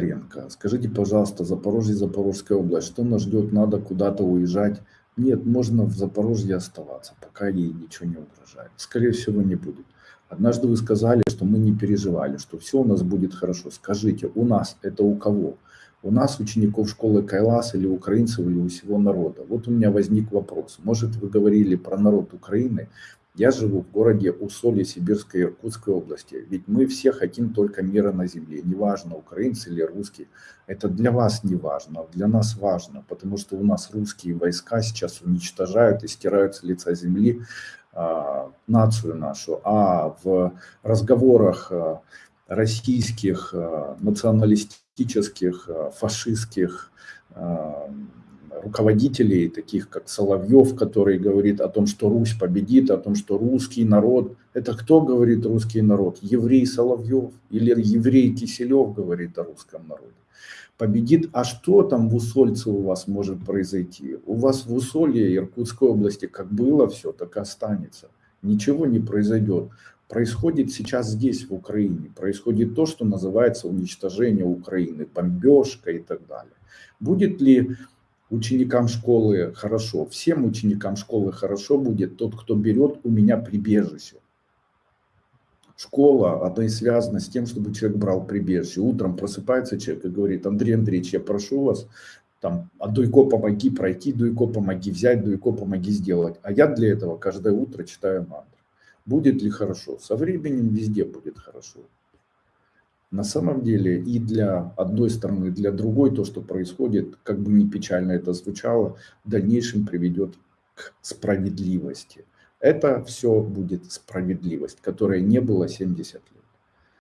Ренко. Скажите, пожалуйста, Запорожье, Запорожская область, что нас ждет, надо куда-то уезжать? Нет, можно в Запорожье оставаться, пока ей ничего не угрожает. Скорее всего, не будет. Однажды вы сказали, что мы не переживали, что все у нас будет хорошо. Скажите, у нас это у кого? У нас учеников школы Кайлас или украинцев, или у всего народа. Вот у меня возник вопрос. Может, вы говорили про народ Украины, я живу в городе Усолье Сибирской Иркутской области. Ведь мы все хотим только мира на земле. Неважно, украинцы или русские. Это для вас не важно, для нас важно. Потому что у нас русские войска сейчас уничтожают и стирают с лица земли э, нацию нашу. А в разговорах э, российских, э, националистических, э, фашистских, э, руководителей, таких как Соловьев, который говорит о том, что Русь победит, о том, что русский народ. Это кто говорит русский народ? Еврей Соловьев или еврей Киселев говорит о русском народе? Победит. А что там в Усольце у вас может произойти? У вас в Усолье Иркутской области как было все, так и останется. Ничего не произойдет. Происходит сейчас здесь, в Украине. Происходит то, что называется уничтожение Украины, бомбежка и так далее. Будет ли ученикам школы хорошо, всем ученикам школы хорошо будет тот, кто берет у меня прибежище. Школа, она и связана с тем, чтобы человек брал прибежище. Утром просыпается человек и говорит, Андрей Андреевич, я прошу вас, там, а Дуйко помоги пройти, Дуйко помоги взять, Дуйко помоги сделать. А я для этого каждое утро читаю мантру. Будет ли хорошо? Со временем везде будет хорошо. На самом деле и для одной стороны, и для другой то, что происходит, как бы ни печально это звучало, в дальнейшем приведет к справедливости. Это все будет справедливость, которая не была 70 лет.